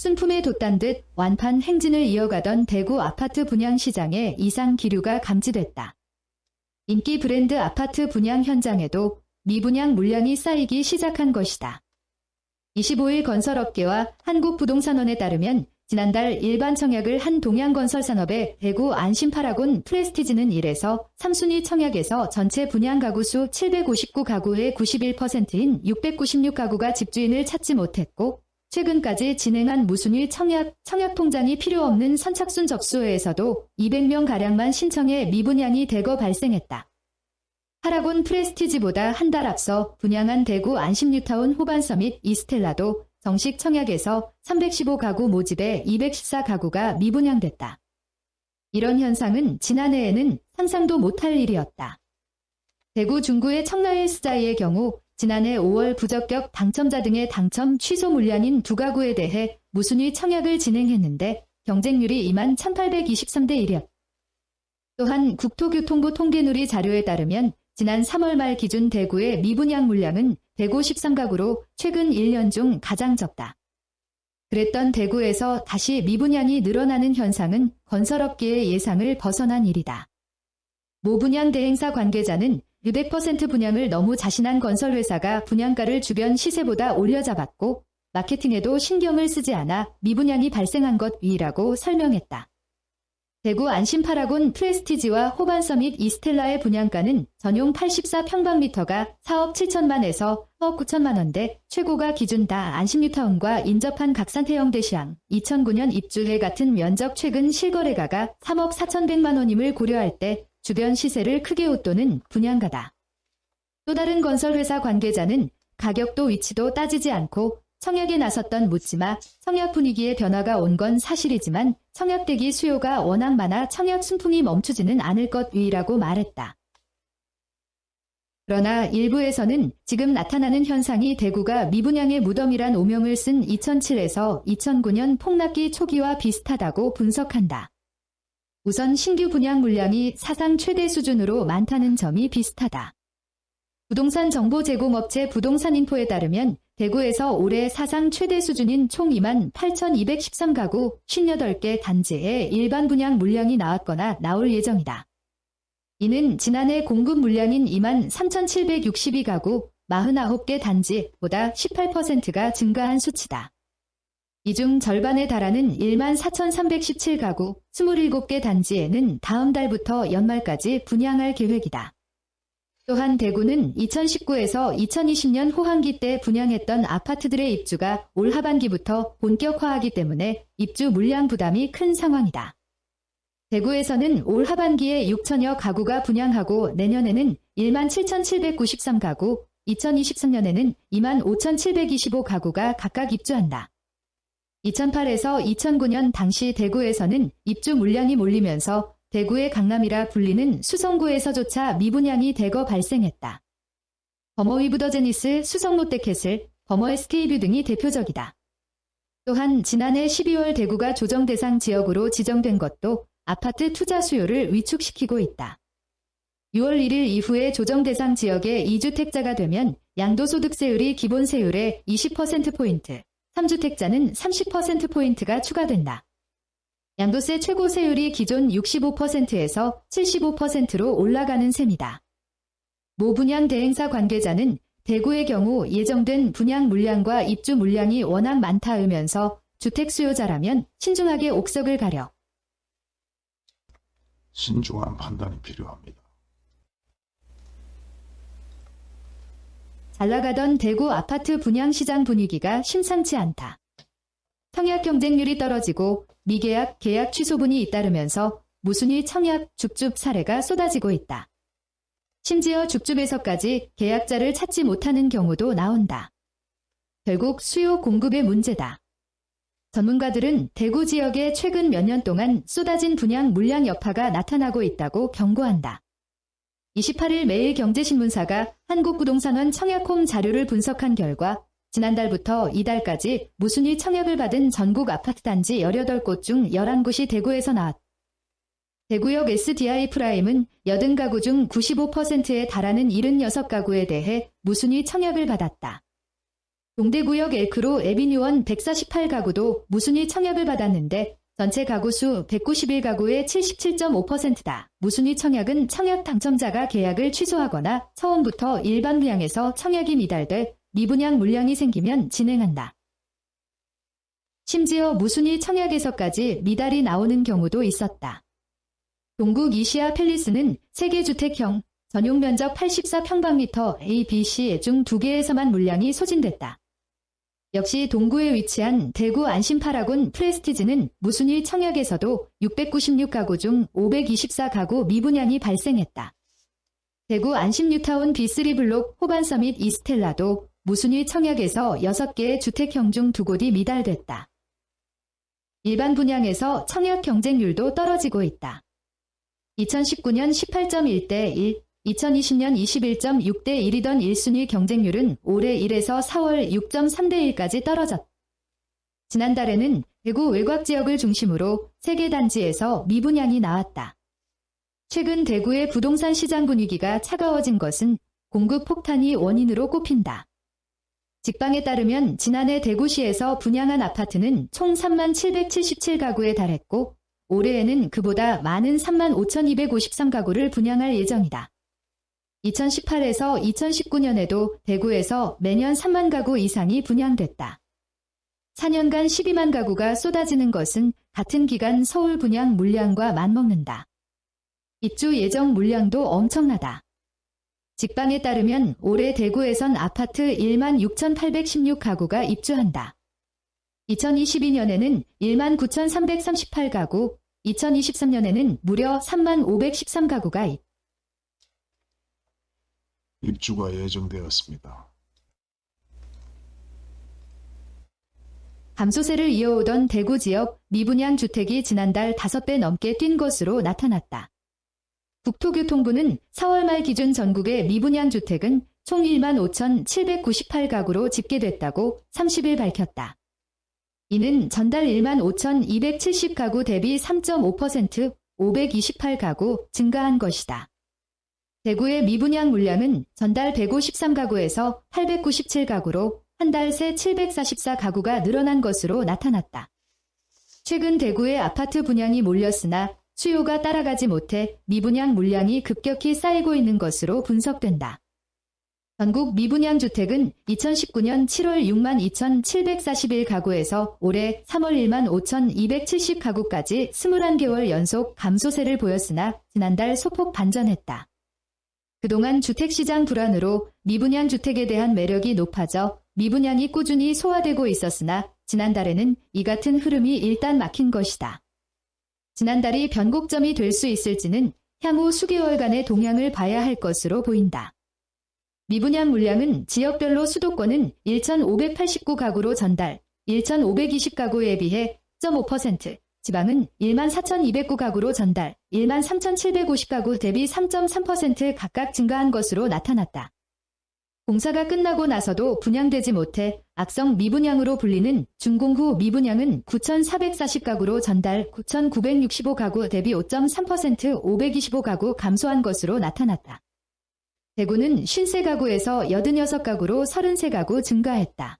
순품에 돛단 듯 완판 행진을 이어가던 대구 아파트 분양 시장에 이상 기류가 감지됐다. 인기 브랜드 아파트 분양 현장에도 미분양 물량이 쌓이기 시작한 것이다. 25일 건설업계와 한국부동산원에 따르면 지난달 일반 청약을 한 동양건설산업의 대구 안심파라곤 프레스티지는 1에서 3순위 청약에서 전체 분양 가구 수 759가구의 91%인 696가구가 집주인을 찾지 못했고 최근까지 진행한 무순위 청약, 청약 통장이 필요 없는 선착순 접수회에서도 200명가량만 신청해 미분양이 대거 발생했다. 파라곤 프레스티지보다 한 달 앞서 분양한 대구 안심뉴타운 호반서밋 이스텔라도 정식 청약에서 315가구 모집에 214가구가 미분양됐다. 이런 현상은 지난해에는 상상도 못할 일이었다. 대구 중구의 청라일스자이의 경우 지난해 5월 부적격 당첨자 등의 당첨 취소 물량인 두 가구에 대해 무순위 청약을 진행했는데 경쟁률이 2만 1823대 1이었다. 또한 국토교통부 통계누리 자료에 따르면 지난 3월 말 기준 대구의 미분양 물량은 153가구로 최근 1년 중 가장 적다. 그랬던 대구에서 다시 미분양이 늘어나는 현상은 건설업계의 예상을 벗어난 일이다. 모 분양 대행사 관계자는 600% 분양을 너무 자신한 건설회사가 분양가를 주변 시세보다 올려잡았고 마케팅에도 신경을 쓰지 않아 미분양이 발생한 것 위라고 설명했다. 대구 안심파라곤 프레스티지와 호반서밋 이스텔라의 분양가는 전용 84평방미터가 4억 7천만에서 4억 9천만 원대, 최고가 기준 다 안심뉴타운과 인접한 각산태형 대시항, 2009년 입주해 같은 면적 최근 실거래가가 3억 4천백만 원임을 고려할 때 주변 시세를 크게 웃도는 분양가다. 또 다른 건설회사 관계자는 가격도 위치도 따지지 않고 청약에 나섰던 묻지마 청약 분위기에 변화가 온 건 사실이지만 청약 대기 수요가 워낙 많아 청약 순풍이 멈추지는 않을 것 위라고 말했다. 그러나 일부에서는 지금 나타나는 현상이 대구가 미분양의 무덤이란 오명을 쓴 2007에서 2009년 폭락기 초기와 비슷하다고 분석한다. 우선 신규 분양 물량이 사상 최대 수준으로 많다는 점이 비슷하다. 부동산 정보 제공업체 부동산인포에 따르면 대구에서 올해 사상 최대 수준인 총 2만 8,213가구 58개 단지에 일반 분양 물량이 나왔거나 나올 예정이다. 이는 지난해 공급 물량인 2만 3,762가구 49개 단지보다 18%가 증가한 수치다. 이 중 절반에 달하는 1만 4,317가구 27개 단지에는 다음 달부터 연말까지 분양할 계획이다. 또한 대구는 2019에서 2020년 호황기 때 분양했던 아파트들의 입주가 올 하반기부터 본격화하기 때문에 입주 물량 부담이 큰 상황이다. 대구에서는 올 하반기에 6천여 가구가 분양하고 내년에는 1만 7,793가구, 2023년에는 2만 5,725가구가 각각 입주한다. 2008에서 2009년 당시 대구에서는 입주 물량이 몰리면서 대구의 강남이라 불리는 수성구에서조차 미분양이 대거 발생했다. 범어위브더제니스, 수성롯데캐슬, 범어 SK뷰 등이 대표적이다. 또한 지난해 12월 대구가 조정 대상 지역으로 지정된 것도 아파트 투자 수요를 위축시키고 있다. 6월 1일 이후에 조정 대상 지역의 2주택자가 되면 양도소득세율이 기본세율의 20%포인트, 3주택자는 30%포인트가 추가된다. 양도세 최고 세율이 기존 65%에서 75%로 올라가는 셈이다. 모 분양 대행사 관계자는 대구의 경우 예정된 분양 물량과 입주 물량이 워낙 많다으면서 주택 수요자라면 신중하게 옥석을 가려 신중한 판단이 필요합니다. 잘 나가던 대구 아파트 분양 시장 분위기가 심상치 않다. 청약 경쟁률이 떨어지고 미계약, 계약 취소분이 잇따르면서 무순위 청약, 죽줍 사례가 쏟아지고 있다. 심지어 죽줍에서까지 계약자를 찾지 못하는 경우도 나온다. 결국 수요 공급의 문제다. 전문가들은 대구 지역에 최근 몇 년 동안 쏟아진 분양 물량 여파가 나타나고 있다고 경고한다. 28일 매일경제신문사가 한국부동산원 청약홈 자료를 분석한 결과 지난달부터 이달까지 무순위 청약을 받은 전국 아파트 단지 18곳 중 11곳이 대구에서 나왔다. 대구역 SD아이프라임은 80가구 중 95%에 달하는 76가구에 대해 무순위 청약을 받았다. 동대구역 엘크루 에비뉴원 148가구도 무순위 청약을 받았는데 전체 가구 수 191가구의 77.5%다. 무순위 청약은 청약 당첨자가 계약을 취소하거나 처음부터 일반 분양에서 청약이 미달돼 미분양 물량이 생기면 진행한다. 심지어 무순위 청약에서까지 미달이 나오는 경우도 있었다. 동국 이시아 팰리스는 세계주택형 전용 면적 84평방미터 A, B, C 중 두 개에서만 물량이 소진됐다. 역시 동구에 위치한 대구 안심파라곤 프레스티지는 무순위 청약에서도 696가구 중 524가구 미분양이 발생했다. 대구 안심뉴타운 B3 블록 호반서밋 이스텔라도 무순위 청약에서 6개의 주택형 중두 곳이 미달됐다. 일반 분양에서 청약 경쟁률도 떨어지고 있다. 2019년 18.1대 1, 2020년 21.6대 1이던 1순위 경쟁률은 올해 1에서 4월 6.3대 1까지 떨어졌다. 지난달에는 대구 외곽 지역을 중심으로 3개 단지에서 미분양이 나왔다. 최근 대구의 부동산 시장 분위기가 차가워진 것은 공급 폭탄이 원인으로 꼽힌다. 직방에 따르면 지난해 대구시에서 분양한 아파트는 총 3만 777가구에 달했고 올해에는 그보다 많은 3만 5,253가구를 분양할 예정이다. 2018에서 2019년에도 대구에서 매년 3만 가구 이상이 분양됐다. 4년간 12만 가구가 쏟아지는 것은 같은 기간 서울 분양 물량과 맞먹는다. 입주 예정 물량도 엄청나다. 직방에 따르면 올해 대구에선 아파트 1만 6,816가구가 입주한다. 2022년에는 1만 9,338가구, 2023년에는 무려 3만 513가구가 있다. 입주가 예정되었습니다. 감소세를 이어오던 대구 지역 미분양 주택이 지난달 5배 넘게 뛴 것으로 나타났다. 국토교통부는 4월 말 기준 전국의 미분양 주택은 총 1만 5,798가구로 집계됐다고 30일 밝혔다. 이는 전달 1만 5,270가구 대비 3.5% 528가구 증가한 것이다. 대구의 미분양 물량은 전달 153가구에서 897가구로 한 달 새 744가구가 늘어난 것으로 나타났다. 최근 대구의 아파트 분양이 몰렸으나 수요가 따라가지 못해 미분양 물량이 급격히 쌓이고 있는 것으로 분석된다. 전국 미분양 주택은 2019년 7월 6만 2,741가구에서 올해 3월 1만 5,270가구까지 21개월 연속 감소세를 보였으나 지난달 소폭 반전했다. 그동안 주택시장 불안으로 미분양 주택에 대한 매력이 높아져 미분양이 꾸준히 소화되고 있었으나 지난달에는 이 같은 흐름이 일단 막힌 것이다. 지난달이 변곡점이 될 수 있을지는 향후 수개월간의 동향을 봐야 할 것으로 보인다. 미분양 물량은 지역별로 수도권은 1,589가구로 전달, 1,520가구에 비해 0.5%, 지방은 1만 4,209가구로 전달, 1만 3,750가구 대비 3.3% 각각 증가한 것으로 나타났다. 공사가 끝나고 나서도 분양되지 못해 악성 미분양으로 불리는 준공 후 미분양은 9,440가구로 전달 9,965가구 대비 5.3% 525가구 감소한 것으로 나타났다. 대구는 53가구에서 86가구로 33가구 증가했다.